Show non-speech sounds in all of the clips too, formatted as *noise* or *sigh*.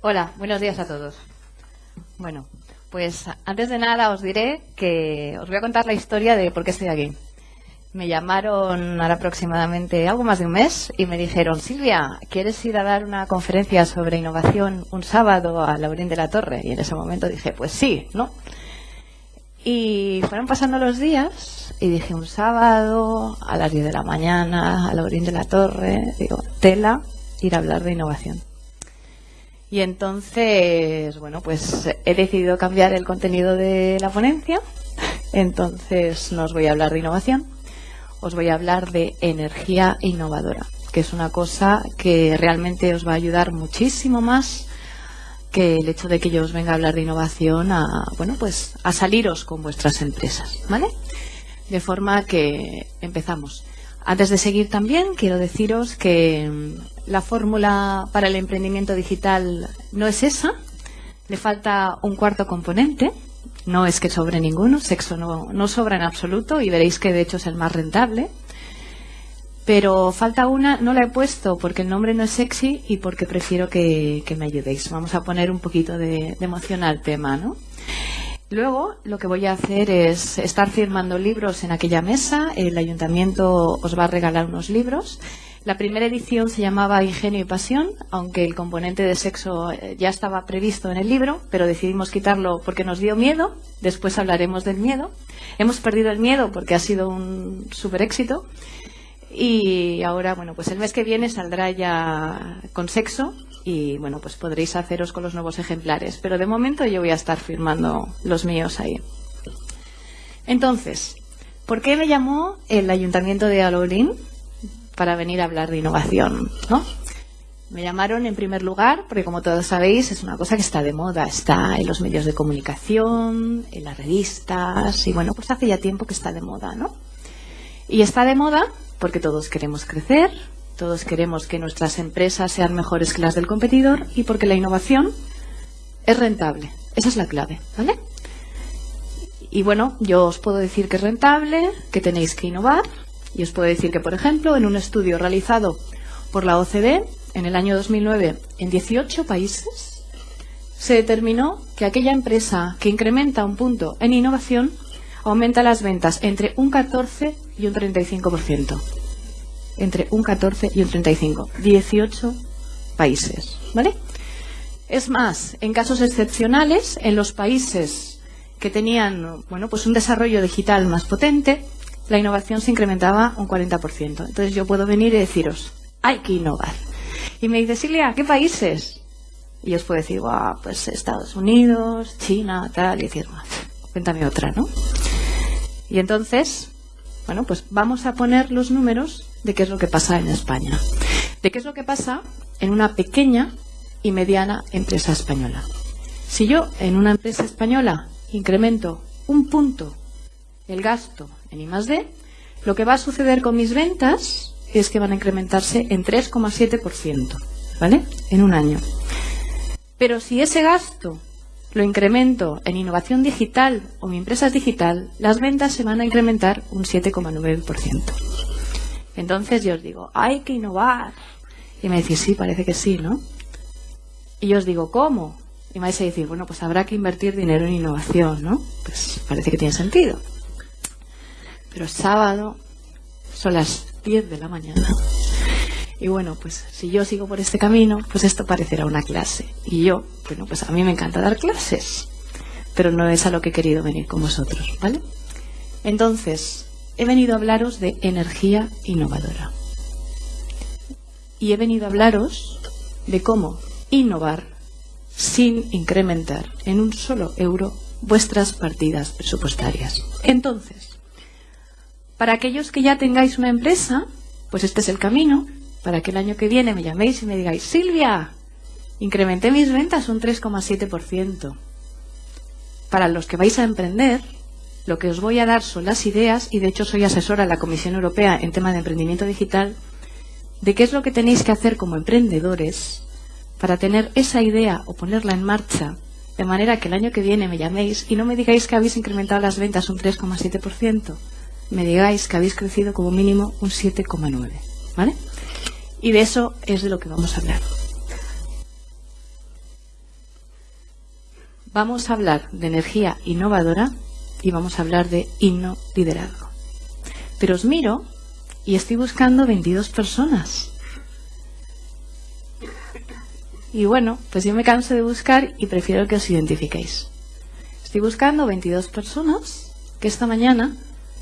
Hola, buenos días a todos. Bueno, pues antes de nada os diré que os voy a contar la historia de por qué estoy aquí. Me llamaron ahora aproximadamente algo más de un mes y me dijeron, Silvia, ¿quieres ir a dar una conferencia sobre innovación un sábado a Laurín de la Torre? Y en ese momento dije, pues sí, ¿no? Y fueron pasando los días y dije un sábado a las 10 de la mañana a Laurín de la Torre, digo, tela, ir a hablar de innovación. Y entonces, bueno, pues he decidido cambiar el contenido de la ponencia. Entonces no os voy a hablar de innovación, os voy a hablar de energía innovadora, que es una cosa que realmente os va a ayudar muchísimo más que el hecho de que yo os venga a hablar de innovación a, bueno, pues a saliros con vuestras empresas, ¿vale? De forma que empezamos. Antes de seguir también, quiero deciros que la fórmula para el emprendimiento digital no es esa. Le falta un cuarto componente. No es que sobre ninguno, sexo no, sobra en absoluto y veréis que de hecho es el más rentable. Pero falta una, no la he puesto porque el nombre no es sexy y porque prefiero que, que me ayudéis. Vamos a poner un poquito de, de emoción al tema, ¿no? Luego lo que voy a hacer es estar firmando libros en aquella mesa. El ayuntamiento os va a regalar unos libros. La primera edición se llamaba Ingenio y Pasión, aunque el componente de sexo eh, ya estaba previsto en el libro, pero decidimos quitarlo porque nos dio miedo. Después hablaremos del miedo. Hemos perdido el miedo porque ha sido un super éxito. Y ahora, bueno, pues el mes que viene saldrá ya con sexo y bueno, pues podréis haceros con los nuevos ejemplares. Pero de momento yo voy a estar firmando los míos ahí. Entonces, ¿por qué me llamó el Ayuntamiento de Alorín para venir a hablar de innovación? ¿no? Me llamaron en primer lugar porque, como todos sabéis, es una cosa que está de moda. Está en los medios de comunicación, en las revistas y bueno, pues hace ya tiempo que está de moda, ¿no? Y está de moda porque todos queremos crecer, todos queremos que nuestras empresas sean mejores que las del competidor y porque la innovación es rentable. Esa es la clave, ¿vale? Y bueno, yo os puedo decir que es rentable, que tenéis que innovar y os puedo decir que, por ejemplo, en un estudio realizado por la OCDE en el año 2009 en 18 países, se determinó que aquella empresa que incrementa un punto en innovación aumenta las ventas entre un 14 y un 35%. Entre un 14 y un 35. 18 países. ¿Vale? Es más, en casos excepcionales, en los países que tenían bueno, pues un desarrollo digital más potente, la innovación se incrementaba un 40%. Entonces yo puedo venir y deciros, hay que innovar. Y me dice, Silvia, ¿qué países? Y os puedo decir, pues Estados Unidos, China, tal, y decir, cuéntame otra, ¿no? Y entonces, bueno, pues vamos a poner los números de qué es lo que pasa en España. De qué es lo que pasa en una pequeña y mediana empresa española. Si yo en una empresa española incremento un punto el gasto en I+D, lo que va a suceder con mis ventas es que van a incrementarse en 3,7%, ¿vale? En un año. Pero si ese gasto lo incremento en innovación digital o mi empresa es digital, las ventas se van a incrementar un 7,9%. Entonces yo os digo, hay que innovar. Y me decís, sí, parece que sí, ¿no? Y yo os digo, ¿cómo? Y me vais a decir, bueno, pues habrá que invertir dinero en innovación, ¿no? Pues parece que tiene sentido. Pero sábado son las 10 de la mañana. Y bueno, pues si yo sigo por este camino, pues esto parecerá una clase. Y yo, bueno, pues a mí me encanta dar clases, pero no es a lo que he querido venir con vosotros, ¿vale? Entonces, he venido a hablaros de energía innovadora. Y he venido a hablaros de cómo innovar sin incrementar en un solo euro vuestras partidas presupuestarias. Entonces, para aquellos que ya tengáis una empresa, pues este es el camino para que el año que viene me llaméis y me digáis, Silvia, incrementé mis ventas un 3,7%. Para los que vais a emprender, lo que os voy a dar son las ideas, y de hecho soy asesora de la Comisión Europea en tema de emprendimiento digital, de qué es lo que tenéis que hacer como emprendedores para tener esa idea o ponerla en marcha, de manera que el año que viene me llaméis y no me digáis que habéis incrementado las ventas un 3,7%, me digáis que habéis crecido como mínimo un 7,9%. ¿Vale? Y de eso es de lo que vamos a hablar. vamos a hablar de energía innovadora y vamos a hablar de inno liderazgo. Pero os miro y estoy buscando 22 personas. Y bueno, pues yo me canso de buscar y prefiero que os identifiquéis. Estoy buscando 22 personas que esta mañana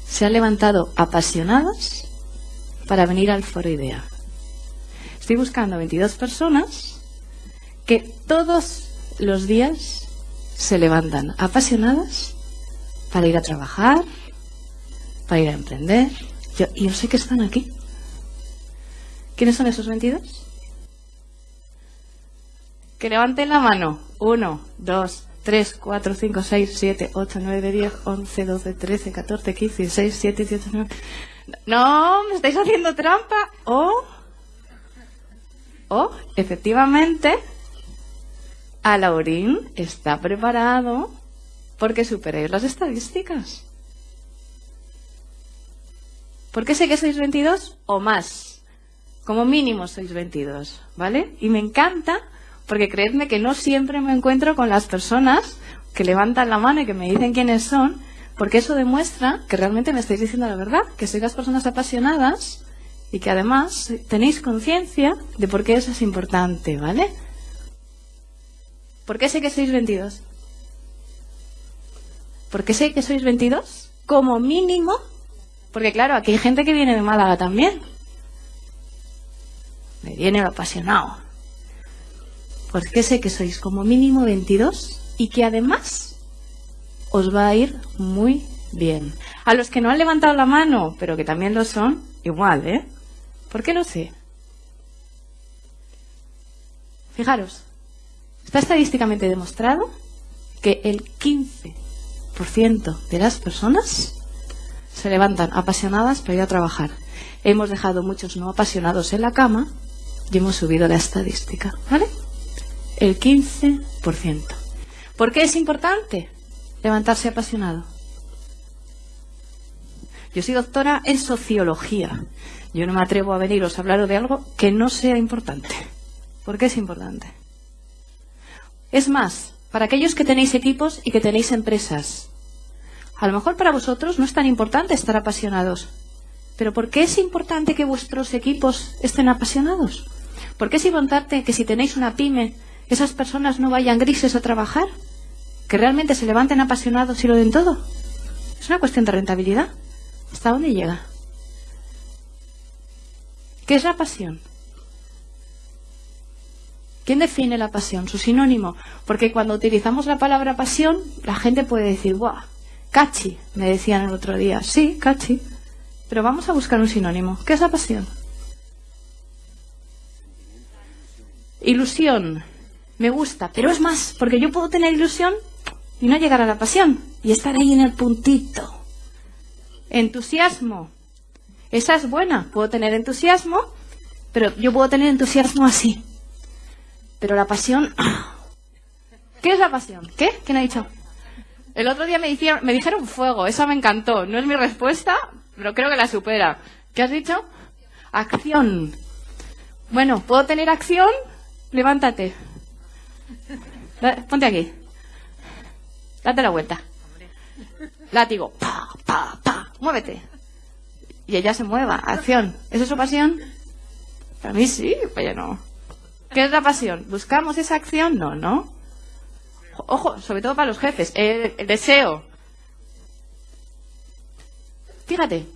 se han levantado apasionadas para venir al Foro Idea. Estoy buscando 22 personas que todos los días se levantan apasionadas para ir a trabajar, para ir a emprender. Yo, yo sé que están aquí. ¿Quiénes son esos 22? Que levanten la mano. Uno, dos, 3, 4, 5, 6, 7, 8, 9, 10, 11, 12, 13, 14, 15, 16, 17, 18, 19. No, me estáis haciendo trampa. O, o, efectivamente, Alaurín está preparado porque superéis las estadísticas. ¿Por qué sé que sois 22 o más? Como mínimo sois 22, ¿vale? Y me encanta porque creedme que no siempre me encuentro con las personas que levantan la mano y que me dicen quiénes son, porque eso demuestra que realmente me estáis diciendo la verdad, que sois las personas apasionadas y que además tenéis conciencia de por qué eso es importante, ¿vale? ¿Por qué sé que sois 22? ¿Por qué sé que sois 22? Como mínimo, porque claro, aquí hay gente que viene de Málaga también. Me viene lo apasionado. ¿Por qué sé que sois como mínimo 22 y que además os va a ir muy bien. A los que no han levantado la mano, pero que también lo son, igual, ¿eh? ¿Por qué lo sé? Fijaros, está estadísticamente demostrado que el 15% de las personas se levantan apasionadas para ir a trabajar. Hemos dejado muchos no apasionados en la cama y hemos subido la estadística, ¿vale? El 15%. ¿Por qué es importante levantarse apasionado? Yo soy doctora en sociología. Yo no me atrevo a veniros a hablar de algo que no sea importante. ¿Por qué es importante? Es más, para aquellos que tenéis equipos y que tenéis empresas, a lo mejor para vosotros no es tan importante estar apasionados. Pero ¿por qué es importante que vuestros equipos estén apasionados? ¿Por qué es importante que si tenéis una pyme, esas personas no vayan grises a trabajar? ¿Que realmente se levanten apasionados y lo den todo? Es una cuestión de rentabilidad. ¿Hasta dónde llega? ¿Qué es la pasión? ¿Quién define la pasión? Su sinónimo. Porque cuando utilizamos la palabra pasión, la gente puede decir, ¡guau! Cachi, me decían el otro día. Sí, cachi. Pero vamos a buscar un sinónimo. ¿Qué es la pasión? Ilusión. Me gusta, pero es más, porque yo puedo tener ilusión y no llegar a la pasión y estar ahí en el puntito. Entusiasmo. Esa es buena. Puedo tener entusiasmo, pero yo puedo tener entusiasmo así. Pero la pasión... *clears throat* ¿Qué es la pasión? ¿Qué? ¿Quién ha dicho? El otro día me, dijeron, me dijeron fuego, esa me encantó. No es mi respuesta, pero creo que la supera. ¿Qué has dicho? Acción. Bueno, ¿puedo tener acción? Levántate. Ponte aquí. Date la vuelta. Látigo. Pa, pa, pa. Muévete. Y ella se mueva. Acción. ¿Esa es su pasión? Para mí sí, ya no. ¿Qué es la pasión? ¿Buscamos esa acción? No, ¿no? Ojo, sobre todo para los jefes, el, deseo. Fíjate,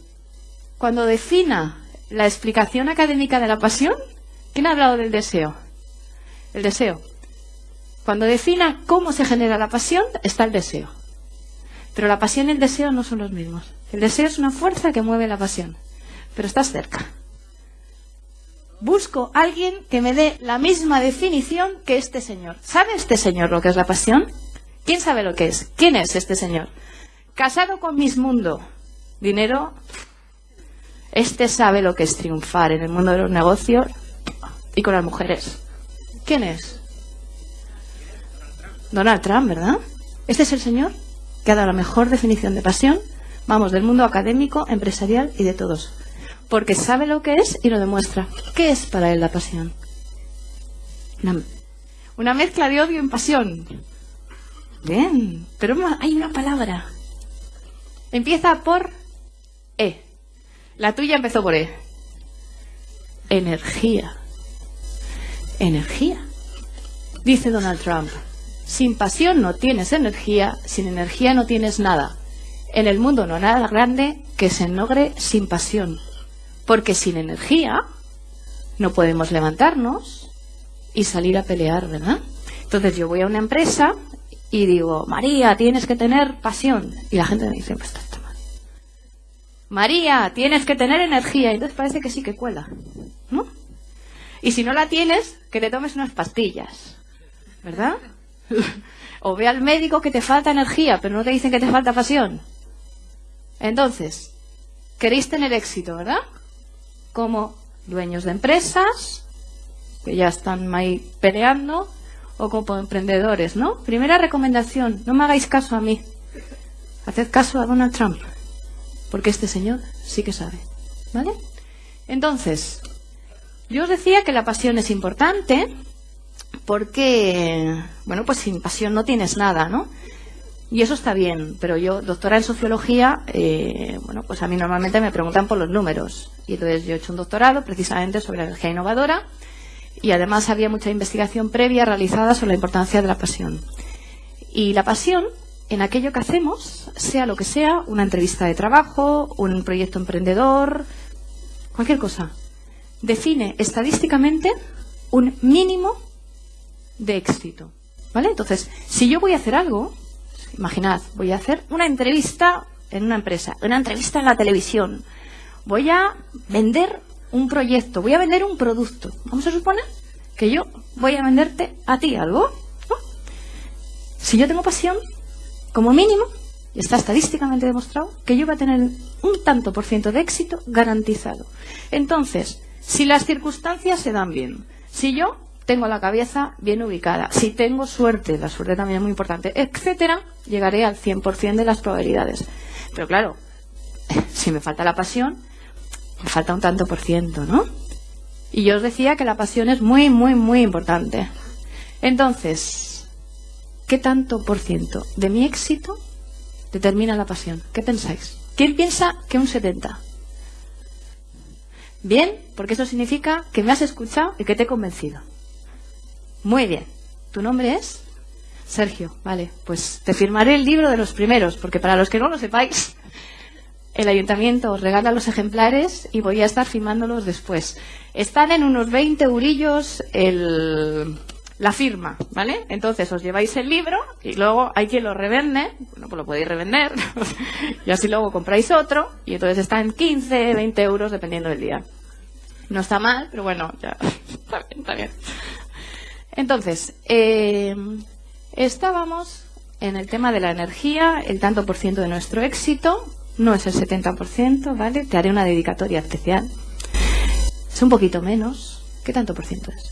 cuando defina la explicación académica de la pasión, ¿quién ha hablado del deseo? El deseo. Cuando defina cómo se genera la pasión, está el deseo. Pero la pasión y el deseo no son los mismos. El deseo es una fuerza que mueve la pasión, pero estás cerca busco a alguien que me dé la misma definición que este señor. ¿Sabe este señor lo que es la pasión? ¿Quién sabe lo que es? ¿Quién es este señor? Casado con Mundo. Dinero. Este sabe lo que es triunfar en el mundo de los negocios y con las mujeres. ¿Quién es? Donald Trump, ¿verdad? Este es el señor que ha dado la mejor definición de pasión, vamos, del mundo académico, empresarial y de todos porque sabe lo que es y lo demuestra. ¿Qué es para él la pasión? Una, mezcla de odio y pasión. Bien, pero hay una palabra. Empieza por E. La tuya empezó por E. Energía. Energía. Dice Donald Trump, sin pasión no tienes energía, sin energía no tienes nada. En el mundo no nada grande que se logre sin pasión. Porque sin energía no podemos levantarnos y salir a pelear, ¿verdad? Entonces yo voy a una empresa y digo, María, tienes que tener pasión. Y la gente me dice, pues está mal. María, tienes que tener energía. Y entonces parece que sí que cuela, ¿no? Y si no la tienes, que te tomes unas pastillas, ¿verdad? *laughs* o ve al médico que te falta energía, pero no te dicen que te falta pasión. Entonces, queréis tener éxito, ¿verdad? Como dueños de empresas, que ya están ahí peleando, o como emprendedores, ¿no? Primera recomendación, no me hagáis caso a mí. Haced caso a Donald Trump, porque este señor sí que sabe, ¿vale? Entonces, yo os decía que la pasión es importante porque, bueno, pues sin pasión no tienes nada, ¿no? Y eso está bien, pero yo, doctora en sociología, eh, bueno, pues a mí normalmente me preguntan por los números. Y entonces yo he hecho un doctorado precisamente sobre energía innovadora y además había mucha investigación previa realizada sobre la importancia de la pasión. Y la pasión en aquello que hacemos, sea lo que sea, una entrevista de trabajo, un proyecto emprendedor, cualquier cosa, define estadísticamente un mínimo de éxito. ¿Vale? Entonces, si yo voy a hacer algo, imaginad, voy a hacer una entrevista en una empresa, una entrevista en la televisión, voy a vender un proyecto, voy a vender un producto. Vamos a suponer que yo voy a venderte a ti algo. Si yo tengo pasión, como mínimo, y está estadísticamente demostrado, que yo voy a tener un tanto por ciento de éxito garantizado. Entonces, si las circunstancias se dan bien, si yo tengo la cabeza bien ubicada, si tengo suerte, la suerte también es muy importante, etcétera, llegaré al 100% de las probabilidades. Pero claro, *laughs* si me falta la pasión, me falta un tanto por ciento, ¿no? Y yo os decía que la pasión es muy, muy, muy importante. Entonces, ¿qué tanto por ciento de mi éxito determina la pasión? ¿Qué pensáis? ¿Quién piensa que un 70? Bien, porque eso significa que me has escuchado y que te he convencido. Muy bien. ¿Tu nombre es? Sergio, vale. Pues te firmaré el libro de los primeros, porque para los que no lo sepáis, el ayuntamiento os regala los ejemplares y voy a estar firmándolos después. Están en unos 20 eurillos el, la firma, ¿vale? Entonces os lleváis el libro y luego hay quien lo revende, bueno, pues lo podéis revender, *laughs* y así luego compráis otro y entonces está en 15, 20 euros dependiendo del día. No está mal, pero bueno, ya *laughs* está bien, está bien. Entonces, eh, estábamos en el tema de la energía, el tanto por ciento de nuestro éxito, no es el 70%, ¿vale? Te haré una dedicatoria especial. Es un poquito menos. ¿Qué tanto por ciento es?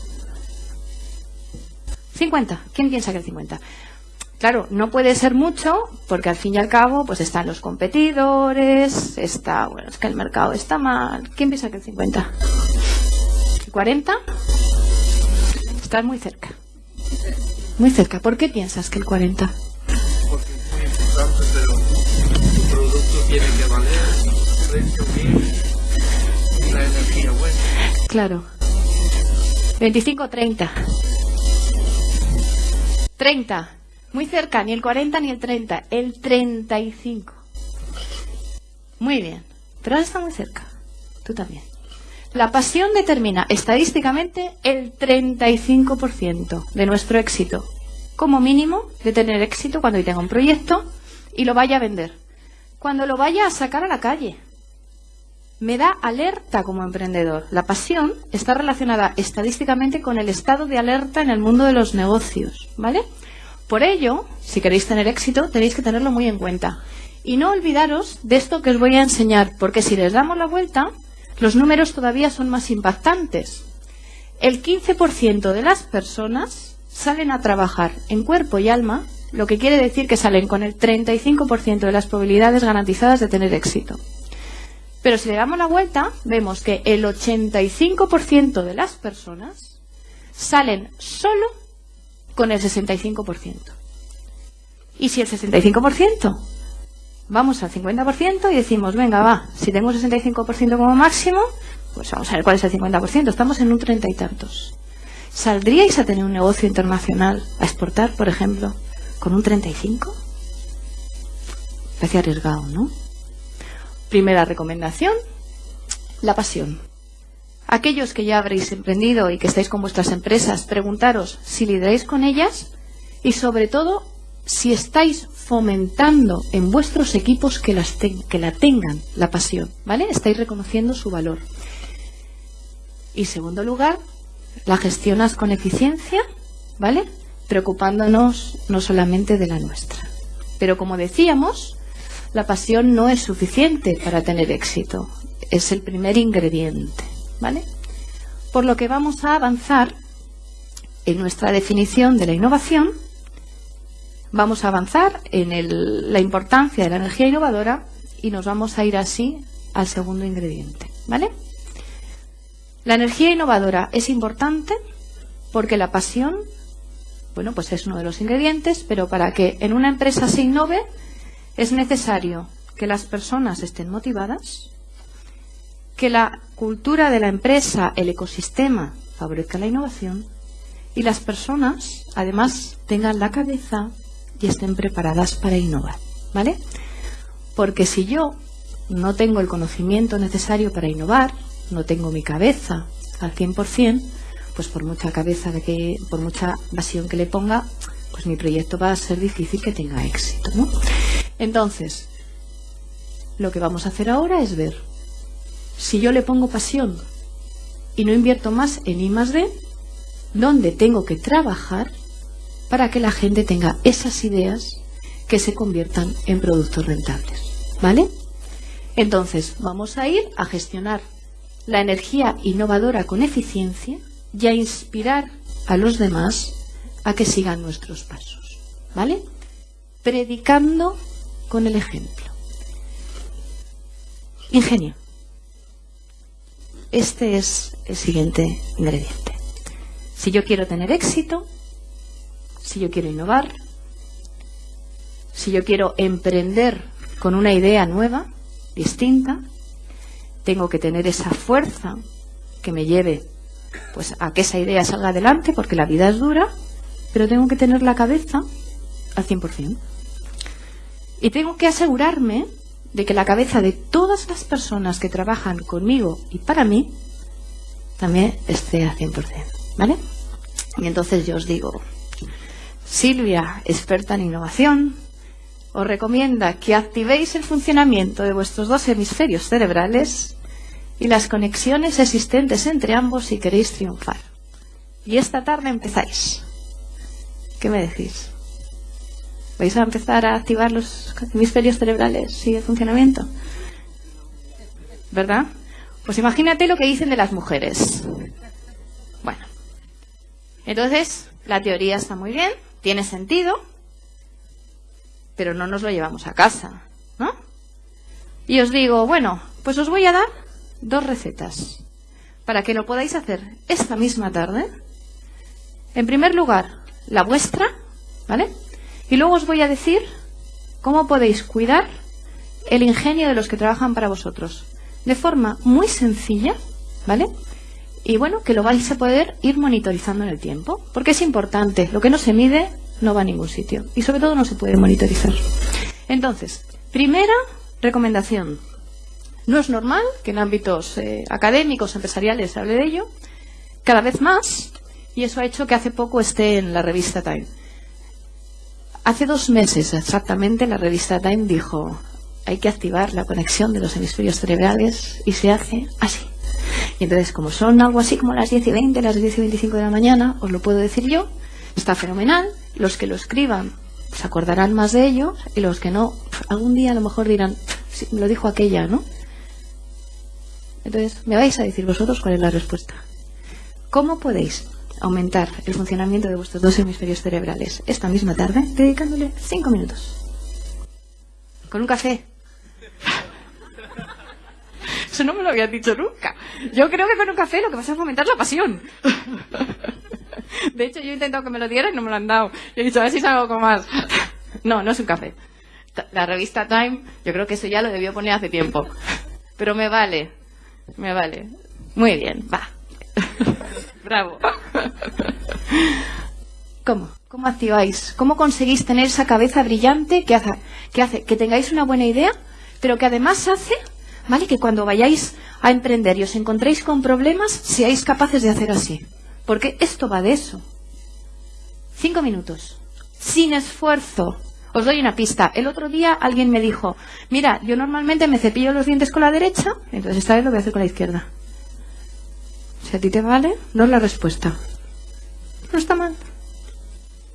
50. ¿Quién piensa que el 50? Claro, no puede ser mucho porque al fin y al cabo pues están los competidores, está, bueno, es que el mercado está mal. ¿Quién piensa que el 50? ¿El 40? Estás muy cerca. Muy cerca. ¿Por qué piensas que el 40? Porque es muy importante, pero tu producto tiene que valer, precio bien la energía buena. Claro. 25 30. 30. Muy cerca, ni el 40 ni el 30, el 35. Muy bien. Pero ahora está muy cerca. Tú también. La pasión determina estadísticamente el 35% de nuestro éxito. Como mínimo de tener éxito cuando tenga un proyecto y lo vaya a vender. Cuando lo vaya a sacar a la calle. Me da alerta como emprendedor. La pasión está relacionada estadísticamente con el estado de alerta en el mundo de los negocios. ¿Vale? Por ello, si queréis tener éxito, tenéis que tenerlo muy en cuenta. Y no olvidaros de esto que os voy a enseñar, porque si les damos la vuelta, los números todavía son más impactantes. El 15% de las personas salen a trabajar en cuerpo y alma, lo que quiere decir que salen con el 35% de las probabilidades garantizadas de tener éxito. Pero si le damos la vuelta, vemos que el 85% de las personas salen solo con el 65%. ¿Y si el 65%? Vamos al 50% y decimos, venga, va, si tengo un 65% como máximo, pues vamos a ver cuál es el 50%. Estamos en un treinta y tantos. ¿Saldríais a tener un negocio internacional, a exportar, por ejemplo, con un 35? Parece arriesgado, ¿no? Primera recomendación, la pasión. Aquellos que ya habréis emprendido y que estáis con vuestras empresas, preguntaros si lideráis con ellas y sobre todo si estáis fomentando en vuestros equipos que, las que la tengan, la pasión, ¿vale? Estáis reconociendo su valor. Y segundo lugar, la gestionas con eficiencia, ¿vale? Preocupándonos no solamente de la nuestra. Pero como decíamos, la pasión no es suficiente para tener éxito. Es el primer ingrediente, ¿vale? Por lo que vamos a avanzar en nuestra definición de la innovación Vamos a avanzar en la importancia de la energía innovadora y nos vamos a ir así al segundo ingrediente. ¿Vale? La energía innovadora es importante porque la pasión, bueno, pues es uno de los ingredientes, pero para que en una empresa se innove es necesario que las personas estén motivadas, que la cultura de la empresa, el ecosistema, favorezca la innovación y las personas, además, tengan la cabeza y estén preparadas para innovar, ¿vale? Porque si yo no tengo el conocimiento necesario para innovar, no tengo mi cabeza al 100%, pues por mucha cabeza que, por mucha pasión que le ponga, pues mi proyecto va a ser difícil que tenga éxito, ¿no? Entonces, lo que vamos a hacer ahora es ver si yo le pongo pasión y no invierto más en I más D, dónde tengo que trabajar para que la gente tenga esas ideas que se conviertan en productos rentables. ¿Vale? Entonces, vamos a ir a gestionar la energía innovadora con eficiencia y a inspirar a los demás a que sigan nuestros pasos. ¿Vale? Predicando con el ejemplo. Ingenio. Este es el siguiente ingrediente. Si yo quiero tener éxito, si yo quiero innovar, si yo quiero emprender con una idea nueva, distinta, tengo que tener esa fuerza que me lleve pues a que esa idea salga adelante porque la vida es dura, pero tengo que tener la cabeza al 100%. Y tengo que asegurarme de que la cabeza de todas las personas que trabajan conmigo y para mí también esté al 100%, ¿vale? Y entonces yo os digo, Silvia, experta en innovación, os recomienda que activéis el funcionamiento de vuestros dos hemisferios cerebrales y las conexiones existentes entre ambos si queréis triunfar. Y esta tarde empezáis. ¿Qué me decís? ¿Vais a empezar a activar los hemisferios cerebrales y el funcionamiento? ¿Verdad? Pues imagínate lo que dicen de las mujeres. Bueno, entonces la teoría está muy bien, tiene sentido, pero no nos lo llevamos a casa, ¿no? Y os digo, bueno, pues os voy a dar dos recetas para que lo podáis hacer esta misma tarde. En primer lugar, la vuestra, ¿vale? Y luego os voy a decir cómo podéis cuidar el ingenio de los que trabajan para vosotros. De forma muy sencilla, ¿vale? Y bueno, que lo vais a poder ir monitorizando en el tiempo, porque es importante, lo que no se mide no va a ningún sitio y sobre todo no se puede monitorizar. Entonces, primera recomendación. No es normal que en ámbitos eh, académicos, empresariales se hable de ello, cada vez más, y eso ha hecho que hace poco esté en la revista Time. Hace dos meses exactamente la revista Time dijo, hay que activar la conexión de los hemisferios cerebrales y se hace así. Y entonces, como son algo así como las 10 y 20, las 10 y 25 de la mañana, os lo puedo decir yo, está fenomenal. Los que lo escriban se acordarán más de ello y los que no, algún día a lo mejor dirán, me lo dijo aquella, ¿no? Entonces, me vais a decir vosotros cuál es la respuesta. ¿Cómo podéis aumentar el funcionamiento de vuestros dos hemisferios cerebrales esta misma tarde dedicándole 5 minutos? Con un café, eso no me lo habían dicho nunca. Yo creo que con un café lo que vas a fomentar es la pasión. De hecho, yo he intentado que me lo dieran y no me lo han dado. He dicho, a ver si salgo con más. No, no es un café. La revista Time, yo creo que eso ya lo debió poner hace tiempo. Pero me vale, me vale. Muy bien, va. Bravo. ¿Cómo? ¿Cómo activáis? ¿Cómo conseguís tener esa cabeza brillante que hace, que hace que tengáis una buena idea, pero que además hace, ¿vale? Que cuando vayáis a emprender y os encontréis con problemas, seáis capaces de hacer así. Porque esto va de eso. Cinco minutos. Sin esfuerzo. Os doy una pista. El otro día alguien me dijo, mira, yo normalmente me cepillo los dientes con la derecha, entonces esta vez lo voy a hacer con la izquierda. Si a ti te vale, no es la respuesta. No está mal.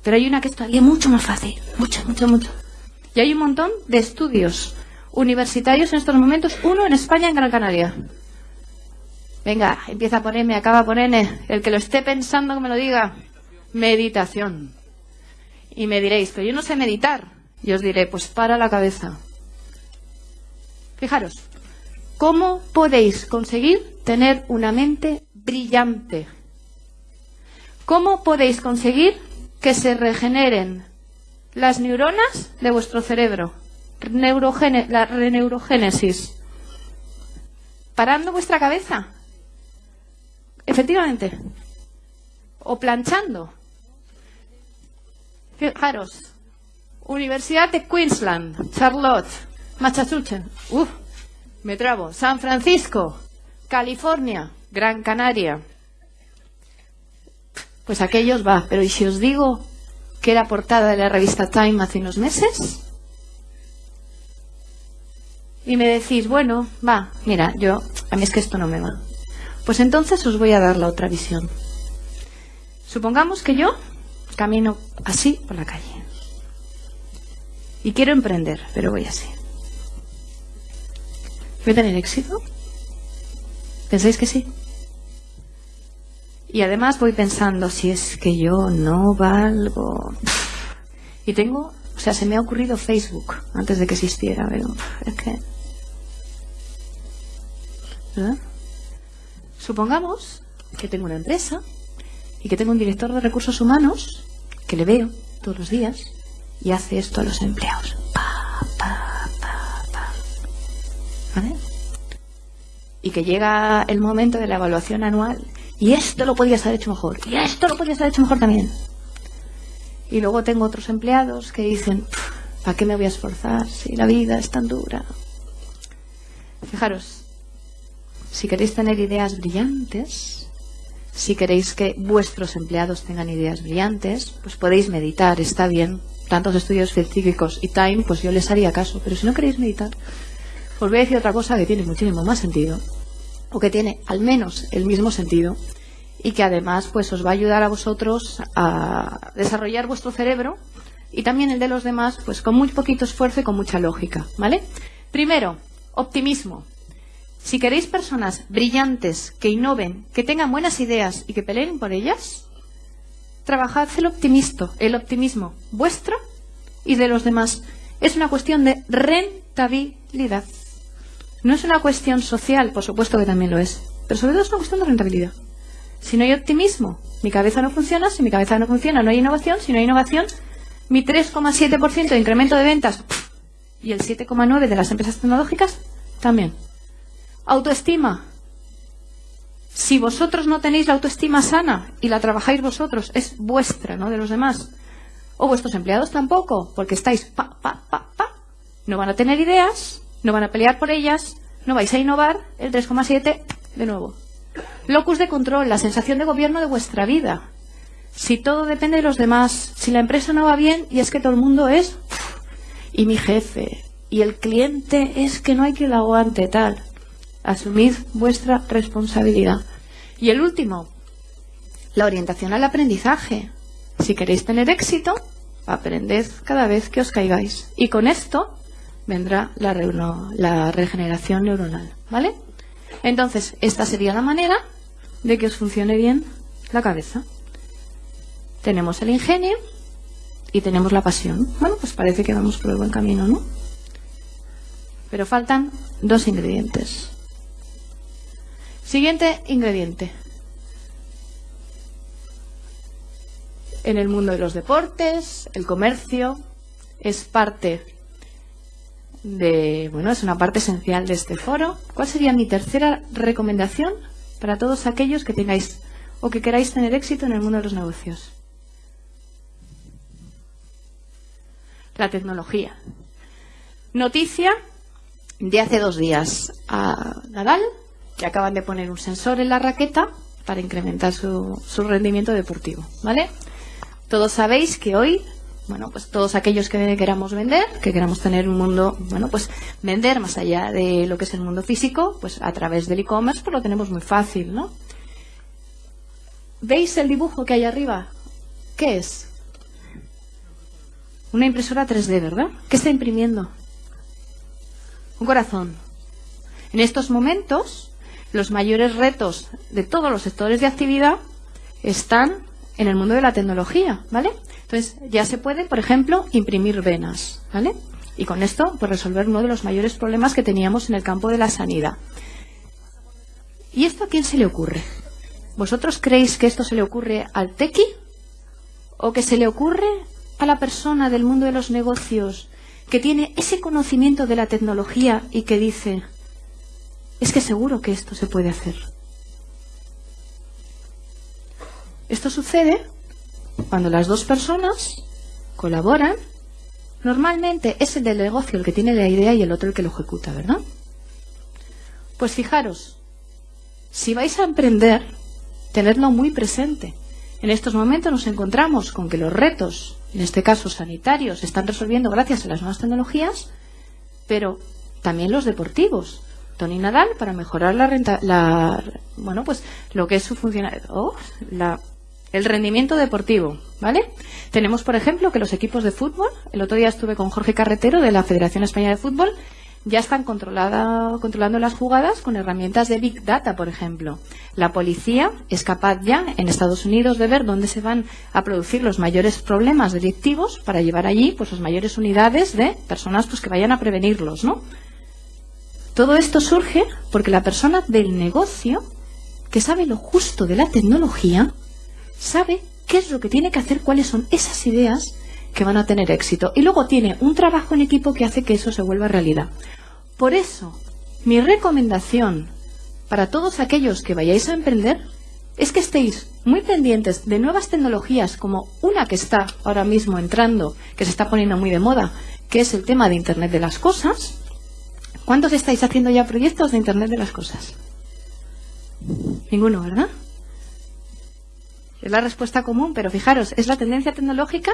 Pero hay una que es todavía mucho más fácil. Mucho, mucho, mucho. Y hay un montón de estudios universitarios en estos momentos. Uno en España, en Gran Canaria. Venga, empieza a ponerme, acaba a ponerme. El que lo esté pensando que me lo diga. Meditación. Y me diréis, pero yo no sé meditar. Y os diré, pues para la cabeza. Fijaros, ¿cómo podéis conseguir tener una mente brillante? ¿Cómo podéis conseguir que se regeneren las neuronas de vuestro cerebro, la reneurogénesis, parando vuestra cabeza, efectivamente, o planchando. Fijaros, Universidad de Queensland, Charlotte, Massachusetts, Uf, me trabo, San Francisco, California, Gran Canaria, pues aquellos va. Pero ¿y si os digo que era portada de la revista Time hace unos meses? Y me decís, bueno, va, mira, yo, a mí es que esto no me va. Pues entonces os voy a dar la otra visión. Supongamos que yo camino así por la calle. Y quiero emprender, pero voy así. ¿Voy a tener éxito? ¿Pensáis que sí? Y además voy pensando, si es que yo no valgo. Y tengo, o sea, se me ha ocurrido Facebook antes de que existiera, pero es que. ¿Verdad? Supongamos que tengo una empresa y que tengo un director de recursos humanos que le veo todos los días y hace esto a los empleados. ¿Vale? Y que llega el momento de la evaluación anual y esto lo podías haber hecho mejor. Y esto lo podías haber hecho mejor también. Y luego tengo otros empleados que dicen, ¿para qué me voy a esforzar si la vida es tan dura? Fijaros, si queréis tener ideas brillantes, si queréis que vuestros empleados tengan ideas brillantes, pues podéis meditar, está bien. Tantos estudios científicos y Time, pues yo les haría caso. Pero si no queréis meditar, os voy a decir otra cosa que tiene muchísimo más sentido o que tiene al menos el mismo sentido y que además pues os va a ayudar a vosotros a desarrollar vuestro cerebro y también el de los demás pues con muy poquito esfuerzo y con mucha lógica, ¿vale? Primero, optimismo. Si queréis personas brillantes, que innoven, que tengan buenas ideas y que peleen por ellas, trabajad el optimismo, el optimismo vuestro y de los demás. Es una cuestión de rentabilidad. No es una cuestión social, por supuesto que también lo es, pero sobre todo es una cuestión de rentabilidad. Si no hay optimismo, mi cabeza no funciona, si mi cabeza no funciona, no hay innovación, si no hay innovación, mi 3,7% de incremento de ventas y el 7,9% de las empresas tecnológicas también. Autoestima. Si vosotros no tenéis la autoestima sana y la trabajáis vosotros, es vuestra, no de los demás. O vuestros empleados tampoco, porque estáis pa, pa, pa, pa. No van a tener ideas, no van a pelear por ellas, no vais a innovar, el 3,7 de nuevo. Locus de control, la sensación de gobierno de vuestra vida. Si todo depende de los demás, si la empresa no va bien y es que todo el mundo es y mi jefe y el cliente es que no hay que lo aguante tal. Asumid vuestra responsabilidad. Y el último, la orientación al aprendizaje. Si queréis tener éxito, aprended cada vez que os caigáis. Y con esto vendrá la, la regeneración neuronal, ¿vale? Entonces, esta sería la manera de que os funcione bien la cabeza. Tenemos el ingenio y tenemos la pasión. Bueno, pues parece que vamos por el buen camino, ¿no? Pero faltan dos ingredientes. Siguiente ingrediente. En el mundo de los deportes, el comercio, es parte de, bueno, es una parte esencial de este foro. ¿Cuál sería mi tercera recomendación para todos aquellos que tengáis o que queráis tener éxito en el mundo de los negocios? La tecnología. Noticia de hace dos días a Nadal, que acaban de poner un sensor en la raqueta para incrementar su, su rendimiento deportivo, ¿vale? Todos sabéis que hoy bueno, pues todos aquellos que queramos vender, que queramos tener un mundo, bueno, pues vender más allá de lo que es el mundo físico, pues a través del e-commerce, pues lo tenemos muy fácil, ¿no? ¿Veis el dibujo que hay arriba? ¿Qué es? Una impresora 3D, ¿verdad? ¿Qué está imprimiendo? Un corazón. En estos momentos, los mayores retos de todos los sectores de actividad están en el mundo de la tecnología, ¿vale? Entonces, ya se puede, por ejemplo, imprimir venas, ¿vale? Y con esto, pues resolver uno de los mayores problemas que teníamos en el campo de la sanidad. ¿Y esto a quién se le ocurre? ¿Vosotros creéis que esto se le ocurre al tequi? ¿O que se le ocurre a la persona del mundo de los negocios que tiene ese conocimiento de la tecnología y que dice, es que seguro que esto se puede hacer? Esto sucede cuando las dos personas colaboran. Normalmente es el del negocio el que tiene la idea y el otro el que lo ejecuta, ¿verdad? Pues fijaros, si vais a emprender, tenedlo muy presente. En estos momentos nos encontramos con que los retos, en este caso sanitarios, se están resolviendo gracias a las nuevas tecnologías, pero también los deportivos. Tony Nadal para mejorar la renta, la, bueno, pues lo que es su funcionalidad, el rendimiento deportivo, ¿vale? Tenemos, por ejemplo, que los equipos de fútbol, el otro día estuve con Jorge Carretero de la Federación Española de Fútbol, ya están controlando las jugadas con herramientas de Big Data, por ejemplo. La policía es capaz ya en Estados Unidos de ver dónde se van a producir los mayores problemas delictivos para llevar allí pues las mayores unidades de personas pues que vayan a prevenirlos, ¿no? Todo esto surge porque la persona del negocio que sabe lo justo de la tecnología sabe qué es lo que tiene que hacer, cuáles son esas ideas que van a tener éxito. Y luego tiene un trabajo en equipo que hace que eso se vuelva realidad. Por eso, mi recomendación para todos aquellos que vayáis a emprender es que estéis muy pendientes de nuevas tecnologías como una que está ahora mismo entrando, que se está poniendo muy de moda, que es el tema de Internet de las Cosas. ¿Cuántos estáis haciendo ya proyectos de Internet de las Cosas? Ninguno, ¿verdad? Es la respuesta común, pero fijaros, es la tendencia tecnológica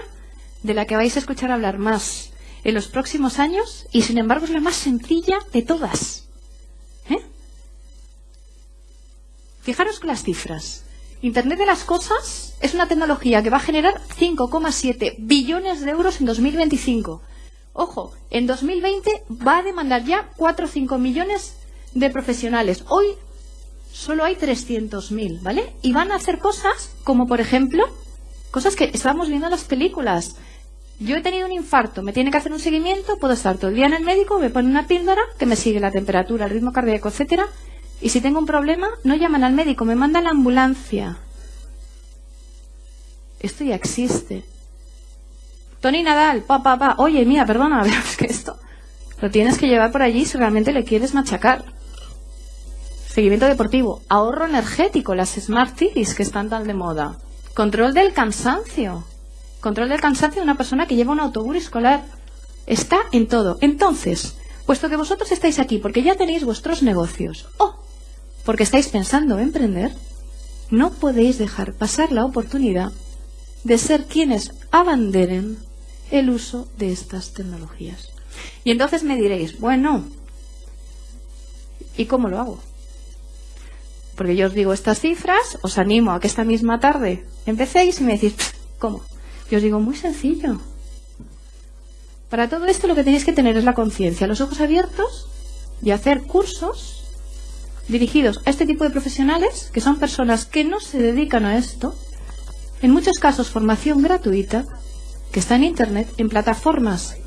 de la que vais a escuchar hablar más en los próximos años y sin embargo es la más sencilla de todas. ¿Eh? Fijaros con las cifras. Internet de las Cosas es una tecnología que va a generar 5,7 billones de euros en 2025. Ojo, en 2020 va a demandar ya 4 o 5 millones de profesionales. Hoy solo hay 300.000, ¿vale? Y van a hacer cosas como, por ejemplo, cosas que estamos viendo en las películas. Yo he tenido un infarto, me tiene que hacer un seguimiento, puedo estar todo el día en el médico, me pone una píldora que me sigue la temperatura, el ritmo cardíaco, etcétera, y si tengo un problema, no llaman al médico, me mandan la ambulancia. Esto ya existe. Tony Nadal, pa, pa, pa, oye, mira, perdona, *laughs* es que esto lo tienes que llevar por allí si realmente le quieres machacar. Seguimiento deportivo, ahorro energético, las Smart Cities que están tan de moda. Control del cansancio. Control del cansancio de una persona que lleva un autobús escolar. Está en todo. Entonces, puesto que vosotros estáis aquí porque ya tenéis vuestros negocios o porque estáis pensando en emprender, no podéis dejar pasar la oportunidad de ser quienes abanderen el uso de estas tecnologías. Y entonces me diréis, bueno, ¿y cómo lo hago? Porque yo os digo estas cifras, os animo a que esta misma tarde empecéis y me decís, ¿cómo? Yo os digo, muy sencillo. Para todo esto lo que tenéis que tener es la conciencia, los ojos abiertos y hacer cursos dirigidos a este tipo de profesionales, que son personas que no se dedican a esto, en muchos casos formación gratuita, que está en Internet, en plataformas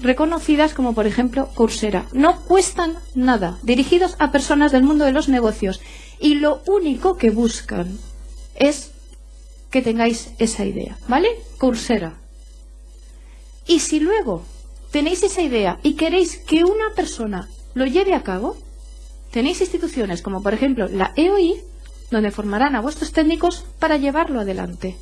reconocidas como por ejemplo Coursera. No cuestan nada, dirigidos a personas del mundo de los negocios y lo único que buscan es que tengáis esa idea, ¿vale? Coursera. Y si luego tenéis esa idea y queréis que una persona lo lleve a cabo, tenéis instituciones como por ejemplo la EOI, donde formarán a vuestros técnicos para llevarlo adelante.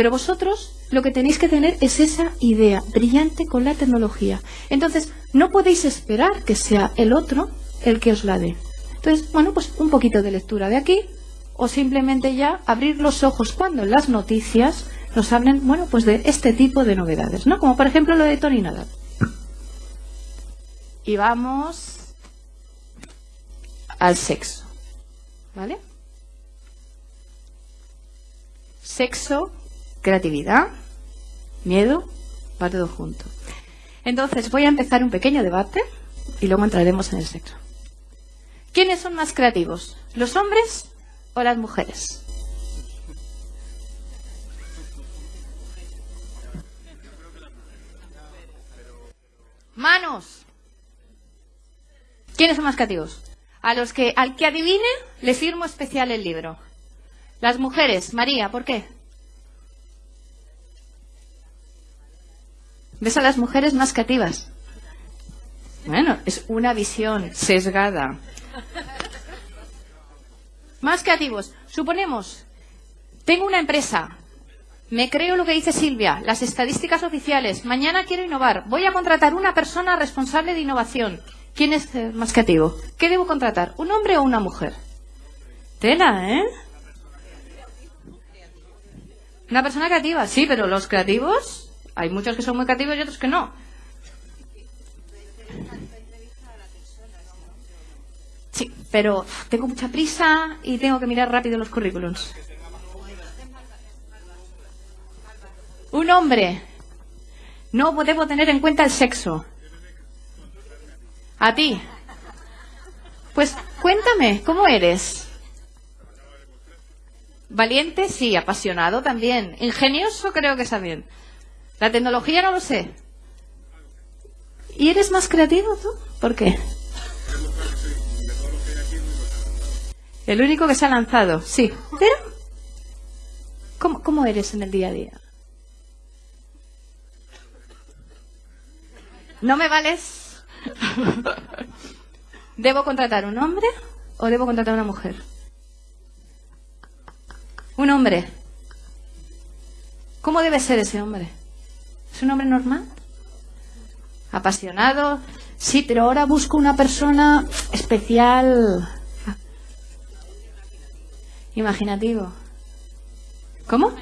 Pero vosotros lo que tenéis que tener es esa idea brillante con la tecnología. Entonces, no podéis esperar que sea el otro el que os la dé. Entonces, bueno, pues un poquito de lectura de aquí o simplemente ya abrir los ojos cuando las noticias nos hablen, bueno, pues de este tipo de novedades, ¿no? Como por ejemplo lo de Tony Nadal. Y vamos al sexo, ¿vale? Sexo, creatividad, miedo, va todo junto. Entonces voy a empezar un pequeño debate y luego entraremos en el sexo. ¿Quiénes son más creativos? ¿Los hombres o las mujeres? Manos. ¿Quiénes son más creativos? A los que, al que adivine, le firmo especial el libro. Las mujeres. María, ¿por qué? ¿Ves a las mujeres más creativas? Bueno, es una visión sesgada. Más creativos. Suponemos, tengo una empresa, me creo lo que dice Silvia, las estadísticas oficiales, mañana quiero innovar, voy a contratar una persona responsable de innovación. ¿Quién es más creativo? ¿Qué debo contratar? ¿Un hombre o una mujer? Tela, ¿eh? Una persona creativa, sí, pero los creativos, hay muchos que son muy creativos y otros que no. Sí, pero tengo mucha prisa y tengo que mirar rápido los currículums. Un hombre. No debo tener en cuenta el sexo. A ti. Pues cuéntame, ¿cómo eres? Valiente, sí. Apasionado también. Ingenioso, creo que también. La tecnología no lo sé. ¿Y eres más creativo tú? ¿Por qué? El único que se ha lanzado, sí. Pero, ¿cómo, cómo eres en el día a día? ¿No me vales? *laughs* ¿Debo contratar un hombre o debo contratar una mujer? Un hombre. ¿Cómo debe ser ese hombre? ¿Es un hombre normal? ¿Apasionado? Sí, pero ahora busco una persona especial, Imaginativo. ¿Cómo?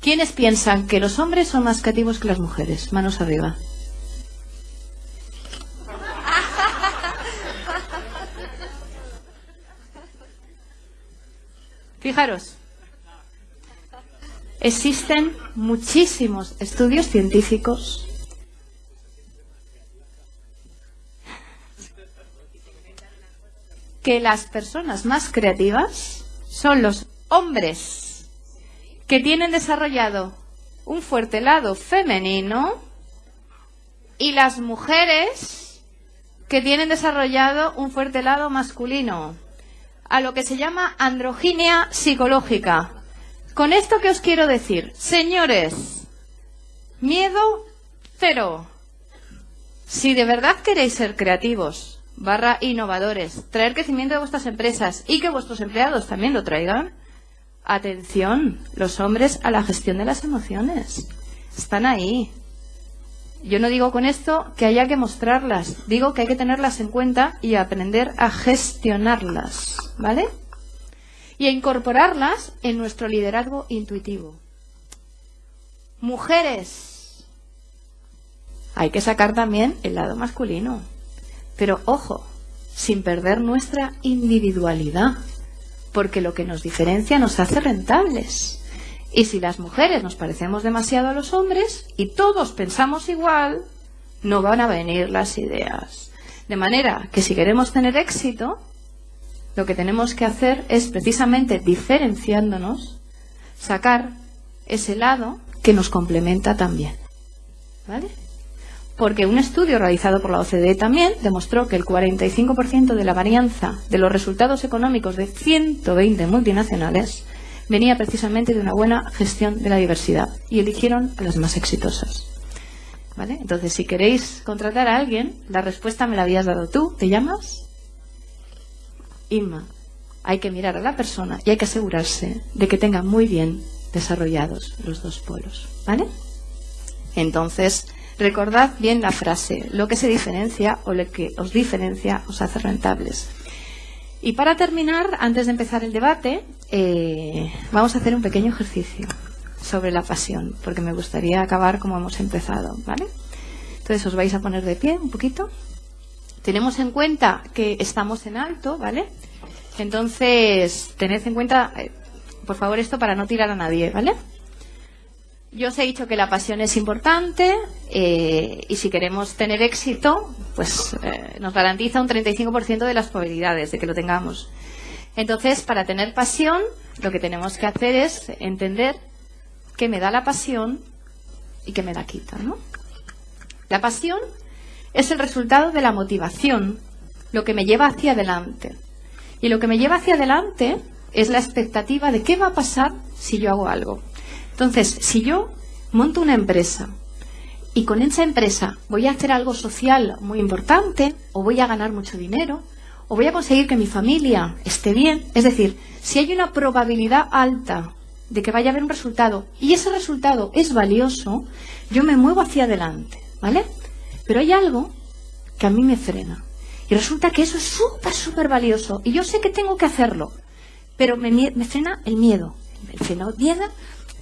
¿Quiénes piensan que los hombres son más creativos que las mujeres? Manos arriba. *laughs* Fijaros, existen muchísimos estudios científicos que las personas más creativas son los hombres que tienen desarrollado un fuerte lado femenino y las mujeres que tienen desarrollado un fuerte lado masculino, a lo que se llama androginia psicológica. Con esto que os quiero decir, señores, miedo cero. Si de verdad queréis ser creativos, barra innovadores, traer crecimiento de vuestras empresas y que vuestros empleados también lo traigan. Atención, los hombres a la gestión de las emociones. Están ahí. Yo no digo con esto que haya que mostrarlas, digo que hay que tenerlas en cuenta y aprender a gestionarlas, ¿vale? Y a incorporarlas en nuestro liderazgo intuitivo. Mujeres, hay que sacar también el lado masculino. Pero ojo, sin perder nuestra individualidad, porque lo que nos diferencia nos hace rentables. Y si las mujeres nos parecemos demasiado a los hombres y todos pensamos igual, no van a venir las ideas. De manera que si queremos tener éxito, lo que tenemos que hacer es precisamente diferenciándonos, sacar ese lado que nos complementa también. ¿Vale? porque un estudio realizado por la OCDE también demostró que el 45% de la varianza de los resultados económicos de 120 multinacionales venía precisamente de una buena gestión de la diversidad y eligieron a las más exitosas. ¿Vale? Entonces, si queréis contratar a alguien, la respuesta me la habías dado tú. ¿Te llamas? Inma. Hay que mirar a la persona y hay que asegurarse de que tenga muy bien desarrollados los dos polos. ¿Vale? Entonces, recordad bien la frase, lo que se diferencia o lo que os diferencia os hace rentables. Y para terminar, antes de empezar el debate, eh, vamos a hacer un pequeño ejercicio sobre la pasión, porque me gustaría acabar como hemos empezado, ¿vale? Entonces os vais a poner de pie un poquito. Tenemos en cuenta que estamos en alto, ¿vale? Entonces, tened en cuenta, eh, por favor, esto para no tirar a nadie, ¿vale? Yo os he dicho que la pasión es importante eh, y si queremos tener éxito, pues eh, nos garantiza un 35% de las probabilidades de que lo tengamos. Entonces, para tener pasión, lo que tenemos que hacer es entender qué me da la pasión y qué me la quita, ¿no? La pasión es el resultado de la motivación, lo que me lleva hacia adelante. Y lo que me lleva hacia adelante es la expectativa de qué va a pasar si yo hago algo. Entonces, si yo monto una empresa y con esa empresa voy a hacer algo social muy importante, o voy a ganar mucho dinero, o voy a conseguir que mi familia esté bien, es decir, si hay una probabilidad alta de que vaya a haber un resultado y ese resultado es valioso, yo me muevo hacia adelante, ¿vale? Pero hay algo que a mí me frena. Y resulta que eso es súper, súper valioso. Y yo sé que tengo que hacerlo. Pero me, me frena el miedo. Me frena el miedo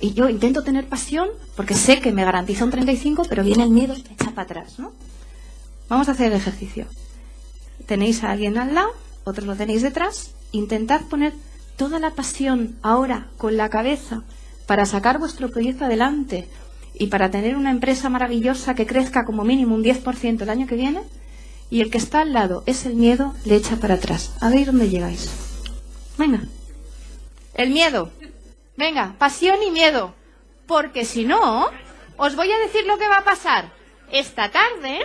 y yo intento tener pasión porque sé que me garantiza un 35, pero viene el miedo y me echa para atrás, ¿no? Vamos a hacer el ejercicio. Tenéis a alguien al lado, otros lo tenéis detrás. Intentad poner toda la pasión ahora con la cabeza para sacar vuestro proyecto adelante y para tener una empresa maravillosa que crezca como mínimo un 10% el año que viene. Y el que está al lado es el miedo, le echa para atrás. A ver dónde llegáis. Venga. El miedo. Venga, pasión y miedo. Porque si no, os voy a decir lo que va a pasar. Esta tarde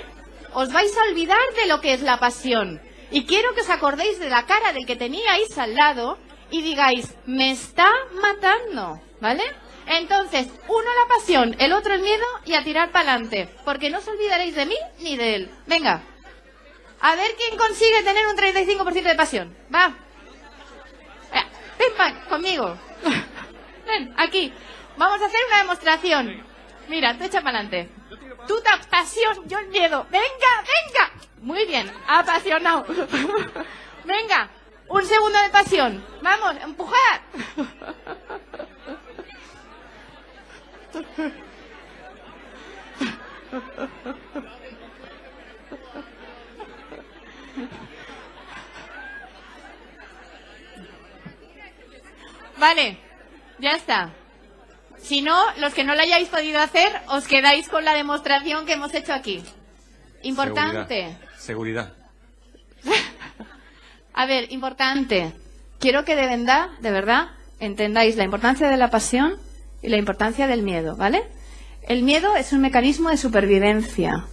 os vais a olvidar de lo que es la pasión. Y quiero que os acordéis de la cara del que teníais al lado y digáis, me está matando. ¿Vale? Entonces, uno la pasión, el otro el miedo y a tirar para adelante. Porque no os olvidaréis de mí ni de él. Venga. A ver quién consigue tener un 35% de pasión. Va. Eh, ven, conmigo. Ven, aquí. Vamos a hacer una demostración. Mira, te echa para adelante. Tú te pasión, yo el miedo. Venga, venga. Muy bien, apasionado. *laughs* venga, un segundo de pasión. Vamos, empujar. Vale, ya está. Si no, los que no lo hayáis podido hacer, os quedáis con la demostración que hemos hecho aquí. Importante. Seguridad. *laughs* A ver, importante. Quiero que de verdad, de verdad, entendáis la importancia de la pasión y la importancia del miedo, ¿vale? El miedo es un mecanismo de supervivencia.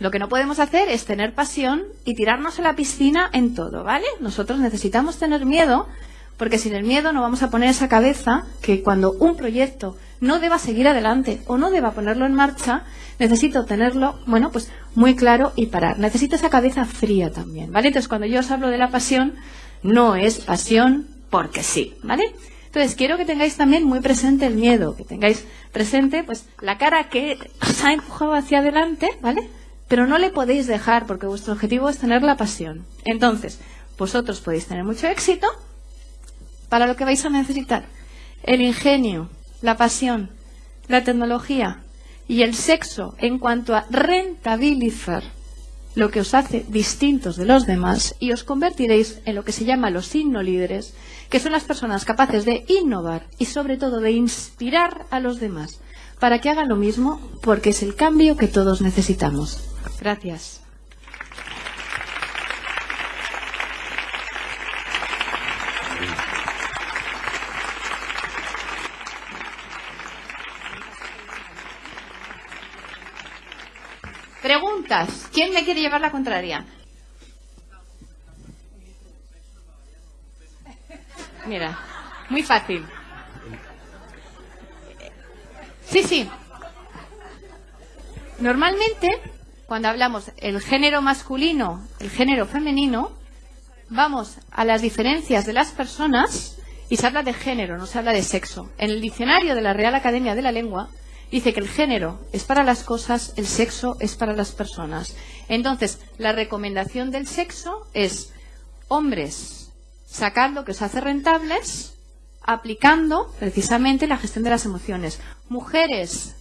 Lo que no podemos hacer es tener pasión y tirarnos a la piscina en todo, ¿vale? Nosotros necesitamos tener miedo porque sin el miedo no vamos a poner esa cabeza que cuando un proyecto no deba seguir adelante o no deba ponerlo en marcha, necesito tenerlo, bueno, pues muy claro y parar. Necesito esa cabeza fría también, ¿vale? Entonces, cuando yo os hablo de la pasión, no es pasión porque sí, ¿vale? Entonces, quiero que tengáis también muy presente el miedo, que tengáis presente, pues, la cara que os ha empujado hacia adelante, ¿vale? Pero no le podéis dejar porque vuestro objetivo es tener la pasión. Entonces, vosotros podéis tener mucho éxito, para lo que vais a necesitar el ingenio, la pasión, la tecnología y el sexo en cuanto a rentabilizar lo que os hace distintos de los demás y os convertiréis en lo que se llama los líderes, que son las personas capaces de innovar y sobre todo de inspirar a los demás para que hagan lo mismo porque es el cambio que todos necesitamos. Gracias. Preguntas. ¿Quién me quiere llevar la contraria? Mira, muy fácil. Sí, sí. Normalmente, cuando hablamos el género masculino, el género femenino, vamos a las diferencias de las personas y se habla de género, no se habla de sexo. En el diccionario de la Real Academia de la Lengua dice que el género es para las cosas, el sexo es para las personas. Entonces, la recomendación del sexo es hombres, sacad lo que os hace rentables, aplicando precisamente la gestión de las emociones. Mujeres,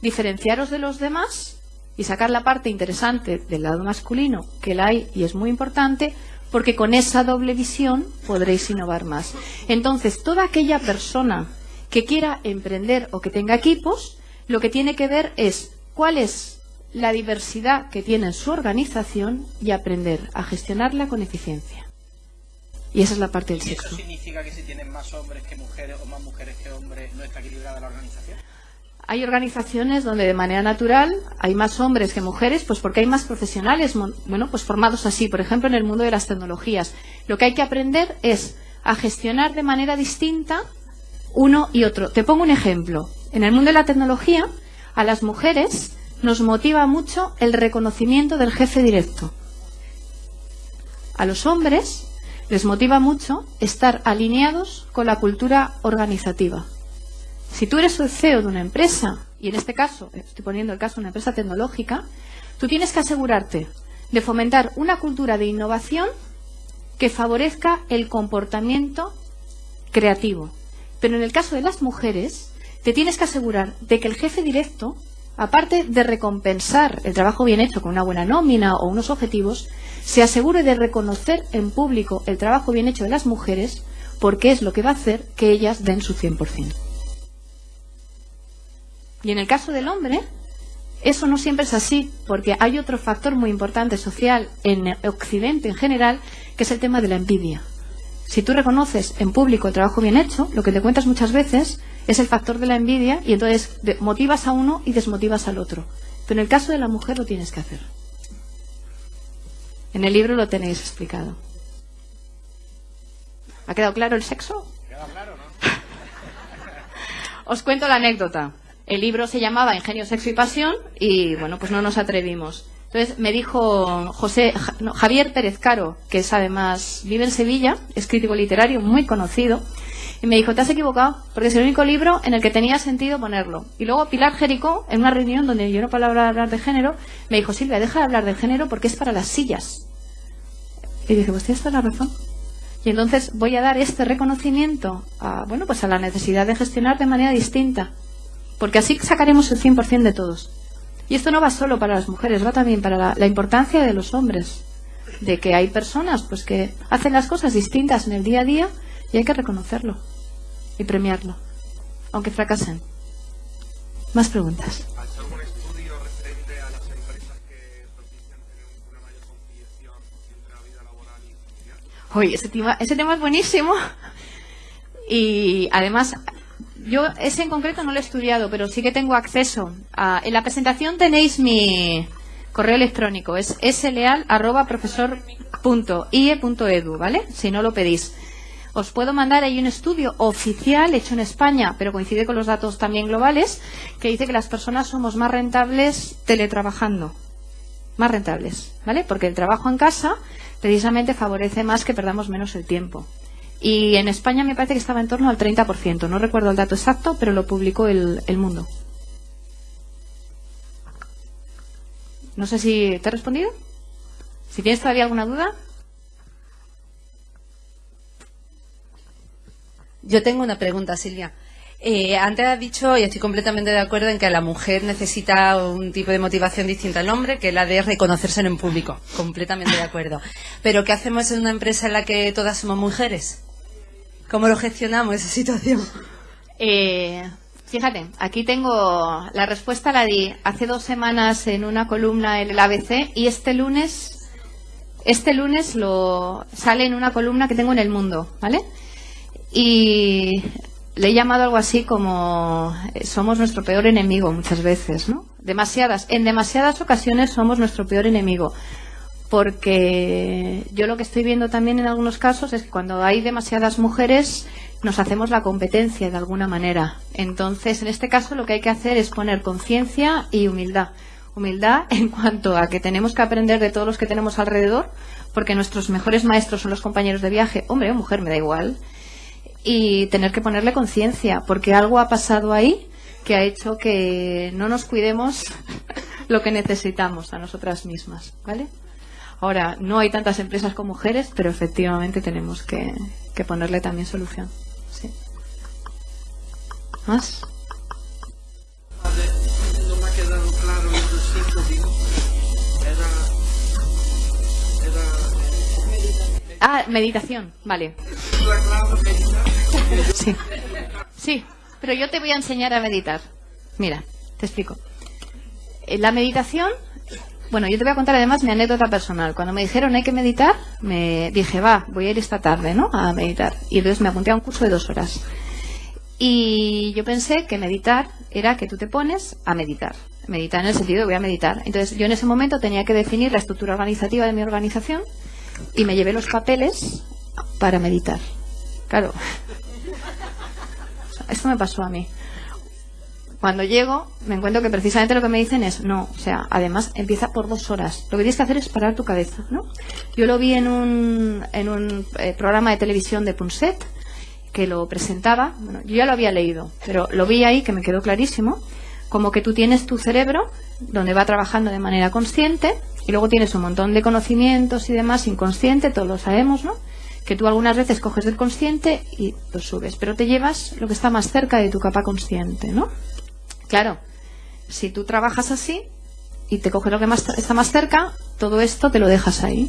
diferenciaros de los demás y sacar la parte interesante del lado masculino, que la hay y es muy importante, porque con esa doble visión podréis innovar más. Entonces, toda aquella persona que quiera emprender o que tenga equipos, lo que tiene que ver es cuál es la diversidad que tiene en su organización y aprender a gestionarla con eficiencia. Y esa es la parte del ¿Y sexo. eso significa que si tienen más hombres que mujeres o más mujeres que hombres no está equilibrada la organización? Hay organizaciones donde de manera natural hay más hombres que mujeres, pues porque hay más profesionales, bueno, pues formados así, por ejemplo, en el mundo de las tecnologías. Lo que hay que aprender es a gestionar de manera distinta uno y otro. Te pongo un ejemplo. En el mundo de la tecnología, a las mujeres nos motiva mucho el reconocimiento del jefe directo. A los hombres les motiva mucho estar alineados con la cultura organizativa. Si tú eres el CEO de una empresa, y en este caso, estoy poniendo el caso de una empresa tecnológica, tú tienes que asegurarte de fomentar una cultura de innovación que favorezca el comportamiento creativo. Pero en el caso de las mujeres, te tienes que asegurar de que el jefe directo, aparte de recompensar el trabajo bien hecho con una buena nómina o unos objetivos, se asegure de reconocer en público el trabajo bien hecho de las mujeres, porque es lo que va a hacer que ellas den su 100%. Y en el caso del hombre, eso no siempre es así, porque hay otro factor muy importante social en Occidente en general, que es el tema de la envidia. Si tú reconoces en público el trabajo bien hecho, lo que te cuentas muchas veces es el factor de la envidia y entonces motivas a uno y desmotivas al otro. Pero en el caso de la mujer lo tienes que hacer. En el libro lo tenéis explicado. ¿Ha quedado claro el sexo? *laughs* Os cuento la anécdota. El libro se llamaba Ingenio, Sexo y Pasión y bueno, pues no nos atrevimos. Entonces me dijo José, Ja- no, Javier Pérez Caro, que es además, vive en Sevilla, es crítico literario muy conocido, y me dijo, te has equivocado, porque es el único libro en el que tenía sentido ponerlo. Y luego Pilar Jericó, en una reunión donde yo no hablar, hablar de género, me dijo, Silvia, deja de hablar de género porque es para las sillas. Y dije, pues tienes toda la razón. Y entonces voy a dar este reconocimiento a, bueno, pues a la necesidad de gestionar de manera distinta. Porque así sacaremos el 100% de todos. Y esto no va solo para las mujeres, va también para la, la importancia de los hombres. De que hay personas pues que hacen las cosas distintas en el día a día y hay que reconocerlo y premiarlo, aunque fracasen. Más preguntas. Oye, ese tema, ese tema es buenísimo. Y además, yo ese en concreto no lo he estudiado, pero sí que tengo acceso. A, en la presentación tenéis mi correo electrónico, es sleal.profesor.ie.edu, ¿vale? Si no lo pedís. Os puedo mandar ahí un estudio oficial hecho en España, pero coincide con los datos también globales, que dice que las personas somos más rentables teletrabajando más rentables, ¿vale? Porque el trabajo en casa precisamente favorece más que perdamos menos el tiempo. Y en España me parece que estaba en torno al 30%, no recuerdo el dato exacto, pero lo publicó el, el Mundo. No sé si te he respondido. Si tienes todavía alguna duda. Yo tengo una pregunta, Silvia. Eh, antes has dicho, y estoy completamente de acuerdo, en que la mujer necesita un tipo de motivación distinta al hombre, que es la de reconocerse en público. Completamente de acuerdo. Pero ¿qué hacemos en una empresa en la que todas somos mujeres? ¿Cómo lo gestionamos esa situación? Eh, fíjate, aquí tengo la respuesta, la di hace dos semanas en una columna en el ABC y este lunes, este lunes lo sale en una columna que tengo en El Mundo, ¿vale? Y le he llamado algo así como eh, somos nuestro peor enemigo muchas veces, ¿no? Demasiadas, en demasiadas ocasiones somos nuestro peor enemigo. porque yo lo que estoy viendo también en algunos casos es que cuando hay demasiadas mujeres nos hacemos la competencia de alguna manera. Entonces, en este caso lo que hay que hacer es poner conciencia y humildad. Humildad en cuanto a que tenemos que aprender de todos los que tenemos alrededor, porque nuestros mejores maestros son los compañeros de viaje, hombre o mujer, me da igual, y tener que ponerle conciencia, porque algo ha pasado ahí que ha hecho que no nos cuidemos *laughs* lo que necesitamos a nosotras mismas, ¿vale? Ahora, no hay tantas empresas con mujeres, pero efectivamente tenemos que, que ponerle también solución. ¿Más? Ah, meditación, vale. Sí. Sí, pero yo te voy a enseñar a meditar. Mira, te explico. Eh, La meditación, bueno, yo te voy a contar además mi anécdota personal. Cuando me dijeron hay que meditar, me dije, va, voy a ir esta tarde, ¿no? A meditar. Y entonces me apunté a un curso de dos horas. Y yo pensé que meditar era que tú te pones a meditar. Meditar en el sentido de voy a meditar. Entonces yo en ese momento tenía que definir la estructura organizativa de mi organización y me llevé los papeles para meditar. Claro. Esto me pasó a mí. Cuando llego, me encuentro que precisamente lo que me dicen es, no, o sea, además empieza por dos horas. Lo que tienes que hacer es parar tu cabeza, ¿no? Yo lo vi en un, en un eh, programa de televisión de Punset, que lo presentaba, bueno, yo ya lo había leído, pero lo vi ahí que me quedó clarísimo, como que tú tienes tu cerebro donde va trabajando de manera consciente y luego tienes un montón de conocimientos y demás inconsciente, todos lo sabemos, ¿no? Que tú algunas veces coges del consciente y lo subes, pero te llevas lo que está más cerca de tu capa consciente, ¿no? Claro, si tú trabajas así y te coges lo que más está más cerca, todo esto te lo dejas ahí.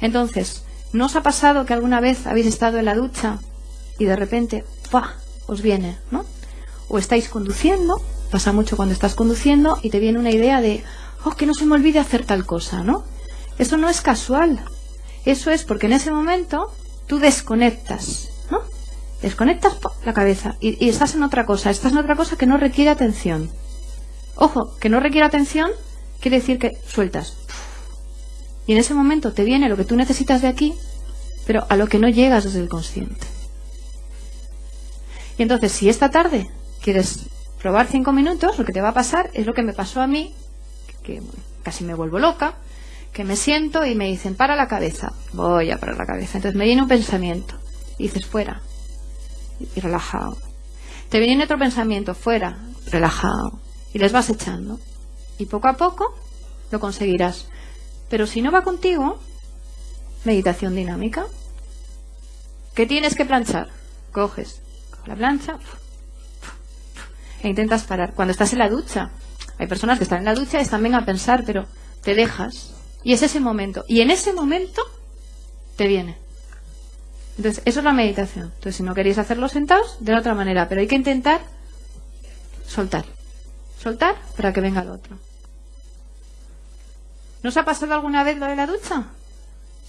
Entonces, ¿no os ha pasado que alguna vez habéis estado en la ducha y de repente, ¡pua! os viene, ¿no? O estáis conduciendo, pasa mucho cuando estás conduciendo y te viene una idea de, oh, que no se me olvide hacer tal cosa, ¿no? Eso no es casual. Eso es porque en ese momento tú desconectas, ¿no? Desconectas la cabeza y, y estás en otra cosa, estás en otra cosa que no requiere atención. Ojo, que no requiere atención quiere decir que sueltas. Y en ese momento te viene lo que tú necesitas de aquí, pero a lo que no llegas desde el consciente. Y entonces, si esta tarde quieres probar cinco minutos, lo que te va a pasar es lo que me pasó a mí, que casi me vuelvo loca, que me siento y me dicen, para la cabeza. Voy a parar la cabeza. Entonces me viene un pensamiento. Y dices, fuera. Y relajado. Te viene otro pensamiento, fuera. Relajado. Y les vas echando. Y poco a poco lo conseguirás. Pero si no va contigo, meditación dinámica. ¿Qué tienes que planchar? Coges la plancha e intentas parar. Cuando estás en la ducha, hay personas que están en la ducha y están bien a pensar, pero te dejas. Y es ese momento. Y en ese momento te viene. Entonces, eso es la meditación. Entonces, si no queréis hacerlo sentados, de la otra manera. Pero hay que intentar soltar. Soltar para que venga el otro. ¿No os ha pasado alguna vez lo de la ducha?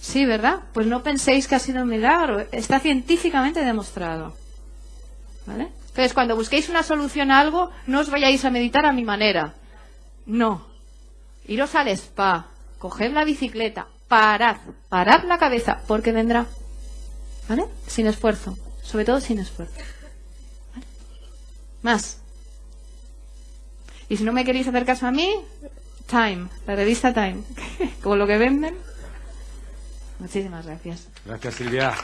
Sí, ¿verdad? Pues no penséis que ha sido un milagro. Está científicamente demostrado. ¿Vale? Entonces, cuando busquéis una solución a algo, no os vayáis a meditar a mi manera. No. Iros al spa, coged la bicicleta, parad, parad la cabeza, porque vendrá. ¿Vale? Sin esfuerzo. Sobre todo sin esfuerzo. Más. Y si no me queréis hacer caso a mí, Time, la revista Time, *laughs* como lo que venden. Muchísimas gracias. Gracias, Silvia.